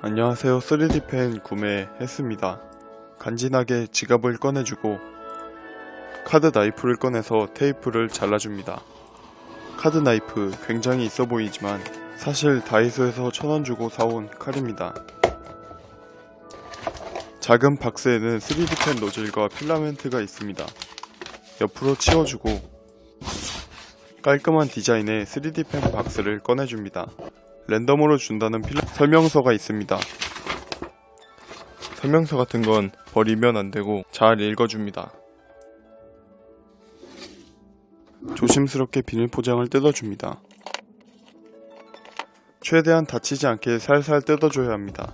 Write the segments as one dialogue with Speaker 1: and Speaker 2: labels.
Speaker 1: 안녕하세요 3D펜 구매했습니다. 간지나게 지갑을 꺼내주고 카드 나이프를 꺼내서 테이프를 잘라줍니다. 카드 나이프 굉장히 있어 보이지만 사실 다이소에서 천원 주고 사온 칼입니다. 작은 박스에는 3D펜 노즐과 필라멘트가 있습니다. 옆으로 치워주고 깔끔한 디자인의 3D펜 박스를 꺼내줍니다. 랜덤으로 준다는 필라... 설명서가 있습니다. 설명서 같은 건 버리면 안 되고 잘 읽어줍니다. 조심스럽게 비닐 포장을 뜯어줍니다. 최대한 다치지 않게 살살 뜯어줘야 합니다.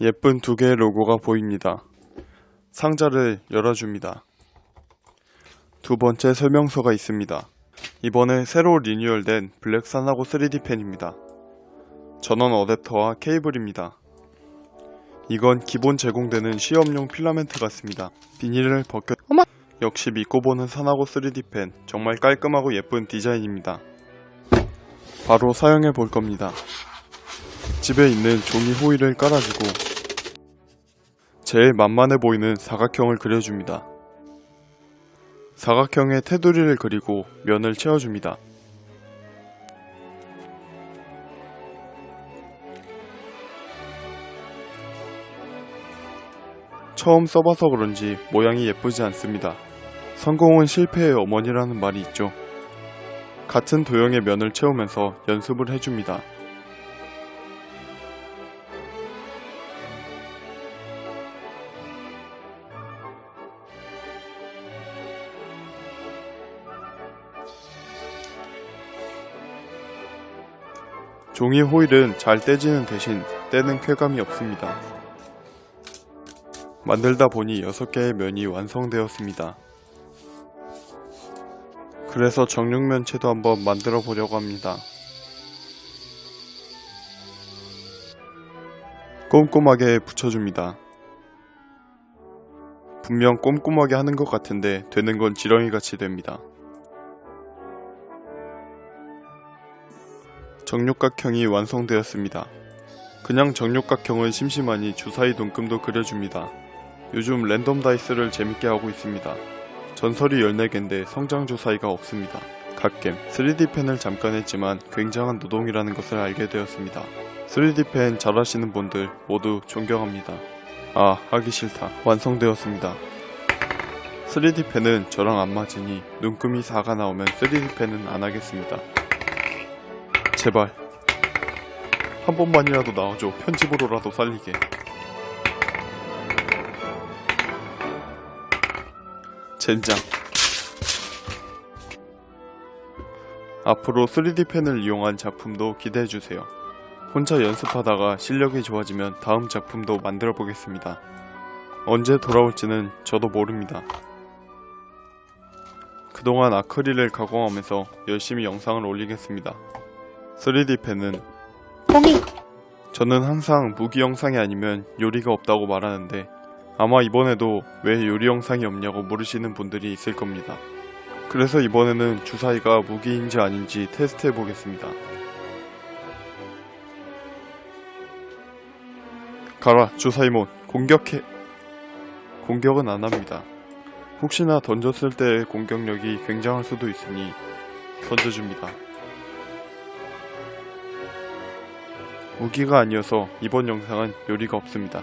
Speaker 1: 예쁜 두 개의 로고가 보입니다. 상자를 열어줍니다. 두 번째 설명서가 있습니다. 이번에 새로 리뉴얼된 블랙 사나고 3D 펜입니다. 전원 어댑터와 케이블입니다. 이건 기본 제공되는 시험용 필라멘트 같습니다. 비닐을 벗겨
Speaker 2: 어머!
Speaker 1: 역시 믿고 보는 사나고 3D 펜 정말 깔끔하고 예쁜 디자인입니다. 바로 사용해 볼 겁니다. 집에 있는 종이 호일을 깔아주고 제일 만만해 보이는 사각형을 그려줍니다. 사각형의 테두리를 그리고 면을 채워줍니다. 처음 써봐서 그런지 모양이 예쁘지 않습니다. 성공은 실패의 어머니라는 말이 있죠. 같은 도형의 면을 채우면서 연습을 해줍니다. 종이 호일은 잘 떼지는 대신 떼는 쾌감이 없습니다. 만들다 보니 6개의 면이 완성되었습니다. 그래서 정육면체도 한번 만들어 보려고 합니다. 꼼꼼하게 붙여줍니다. 분명 꼼꼼하게 하는 것 같은데 되는 건 지렁이같이 됩니다. 정육각형이 완성되었습니다. 그냥 정육각형은 심심하니 주사위 눈금도 그려줍니다. 요즘 랜덤 다이스를 재밌게 하고 있습니다. 전설이 14개인데 성장 주사위가 없습니다. 갓겜 3D펜을 잠깐 했지만 굉장한 노동이라는 것을 알게 되었습니다. 3D펜 잘하시는 분들 모두 존경합니다. 아 하기 싫다. 완성되었습니다. 3D펜은 저랑 안 맞으니 눈금이 4가 나오면 3D펜은 안 하겠습니다. 제발. 한 번만이라도 나와줘. 편집으로라도 살리게. 젠장. 앞으로 3D펜을 이용한 작품도 기대해주세요. 혼자 연습하다가 실력이 좋아지면 다음 작품도 만들어 보겠습니다. 언제 돌아올지는 저도 모릅니다. 그동안 아크릴을 가공하면서 열심히 영상을 올리겠습니다 3D펜은
Speaker 2: 봄이
Speaker 1: 저는 항상 무기 영상이 아니면 요리가 없다고 말하는데 아마 이번에도 왜 요리 영상이 없냐고 물으시는 분들이 있을 겁니다. 그래서 이번에는 주사위가 무기인지 아닌지 테스트 해 보겠습니다. 가라 주사위몬 공격해 공격은 안합니다. 혹시나 던졌을 때의 공격력이 굉장할 수도 있으니 던져줍니다. 무기가 아니어서 이번 영상은 요리가 없습니다.